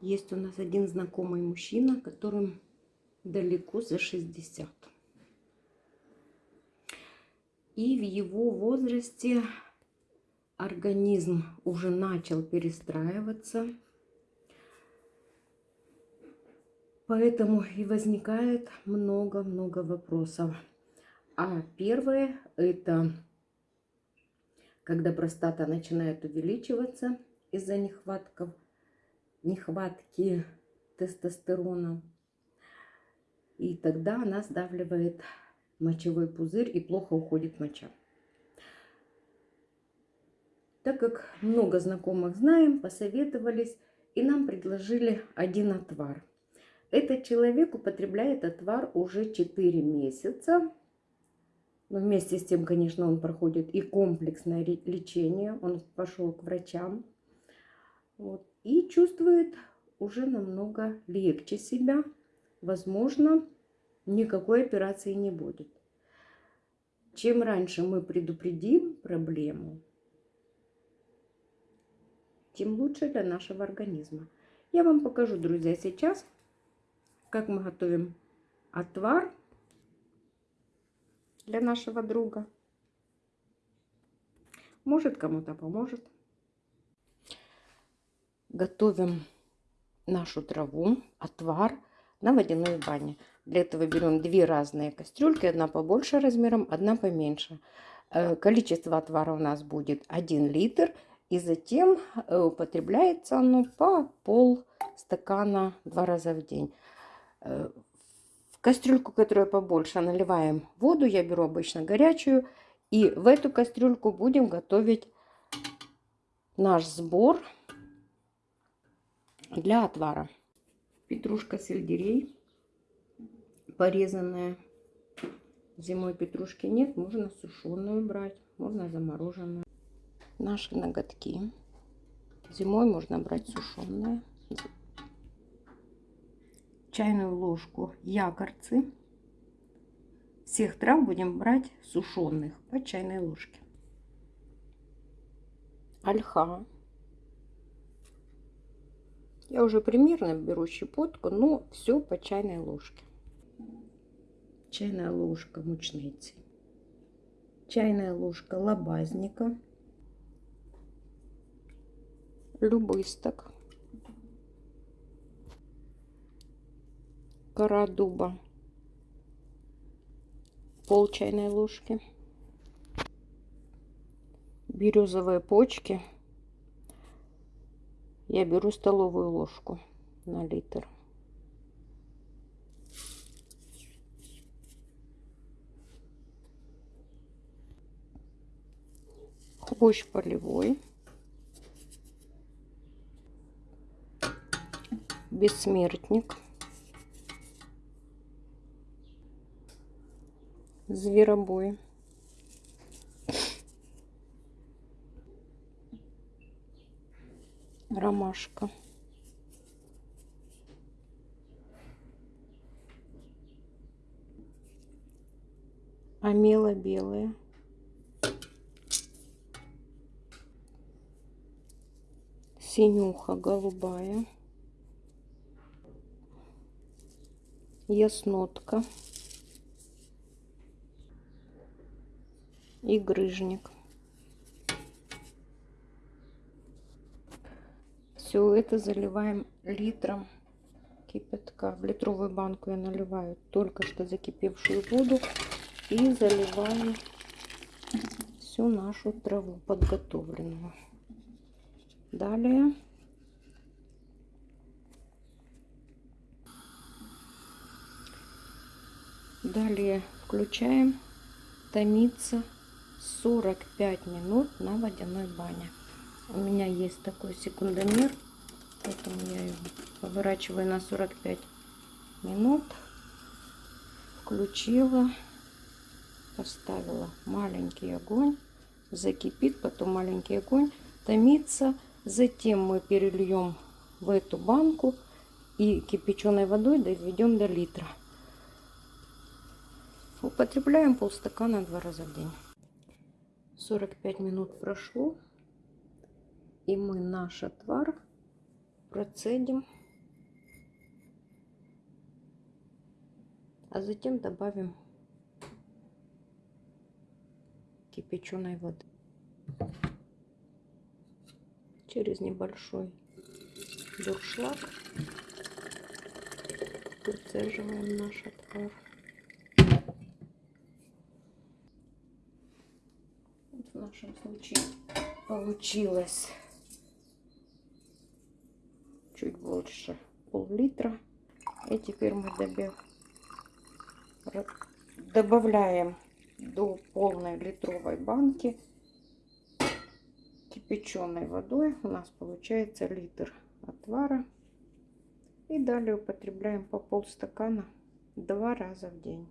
Есть у нас один знакомый мужчина, которым далеко за 60. И в его возрасте организм уже начал перестраиваться. Поэтому и возникает много-много вопросов. А первое это когда простата начинает увеличиваться из-за нехватков, нехватки тестостерона. И тогда она сдавливает мочевой пузырь и плохо уходит моча. Так как много знакомых знаем, посоветовались и нам предложили один отвар. Этот человек употребляет отвар уже 4 месяца. Но вместе с тем, конечно, он проходит и комплексное лечение. Он пошел к врачам. Вот, и чувствует уже намного легче себя. Возможно, никакой операции не будет. Чем раньше мы предупредим проблему, тем лучше для нашего организма. Я вам покажу, друзья, сейчас, как мы готовим отвар для нашего друга. Может, кому-то поможет. Готовим нашу траву, отвар на водяной бане. Для этого берем две разные кастрюльки, одна побольше размером, одна поменьше. Э, количество отвара у нас будет 1 литр. И затем э, употребляется оно по пол стакана два раза в день. Э, в кастрюльку, которая побольше, наливаем воду. Я беру обычно горячую. И в эту кастрюльку будем готовить наш сбор для отвара. Петрушка сельдерей порезанная. Зимой петрушки нет, можно сушеную брать, можно замороженную. Наши ноготки. Зимой можно брать сушеные. Чайную ложку якорцы. Всех трав будем брать сушеных по чайной ложке. Ольха. Я уже примерно беру щепотку, но все по чайной ложке. Чайная ложка мучницы, чайная ложка лобазника, любысток, кора дуба, пол чайной ложки, березовые почки. Я беру столовую ложку на литр. хвощ полевой, бессмертник, зверобой, ромашка. Амела белая. синюха голубая, яснотка и грыжник. Все это заливаем литром кипятка. В литровую банку я наливаю только что закипевшую воду и заливаю всю нашу траву подготовленную. Далее Далее включаем томиться 45 минут на водяной бане. У меня есть такой секундомер, поэтому я его поворачиваю на 45 минут. Включила, поставила маленький огонь, закипит, потом маленький огонь, томится Затем мы перельем в эту банку и кипяченой водой доведем до литра. Употребляем полстакана два раза в день. 45 минут прошло. И мы наш отвар процедим. А затем добавим кипяченой воды. Через небольшой дуршлаг процеживаем наш отвар. В нашем случае получилось больше пол-литра. И теперь мы добавляем до полной литровой банки кипяченой водой. У нас получается литр отвара. И далее употребляем по полстакана два раза в день.